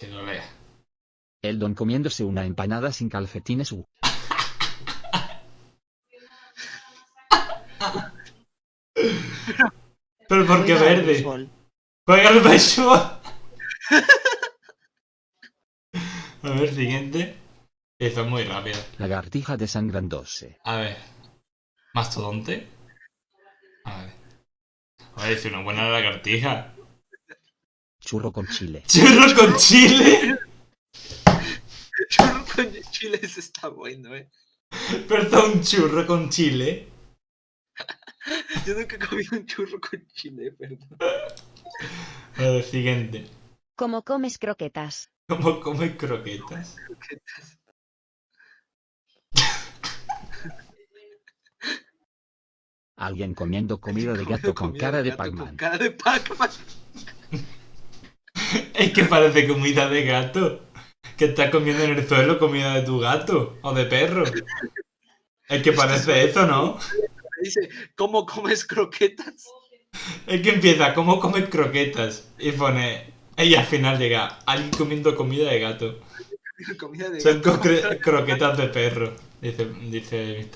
Que lo lea. El don comiéndose una empanada sin calcetines u. Pero ¿por qué verde? Juega al béisbol. A ver, siguiente. Eso es muy rápido. Lagartija desangrándose. A ver. ¿Mastodonte? A ver. A ver, es una buena lagartija. Churro con chile. ¡Churro con chile! Churro con chile ese está bueno, eh. Perdón, churro con chile. Yo nunca he comido un churro con chile, perdón. A ver, siguiente. Como comes croquetas. ¿Cómo come croquetas? Croquetas. Alguien comiendo comida de gato con cara de Pac-Man. cara de Pac-Man. Es que parece comida de gato. Que estás comiendo en el suelo comida de tu gato o de perro. Es que parece eso, ¿no? Dice, ¿cómo comes croquetas? Es que empieza, ¿cómo comes croquetas? Y pone. Y al final llega, alguien comiendo comida de gato. Comida de Son gato. croquetas de perro. Dice, dice.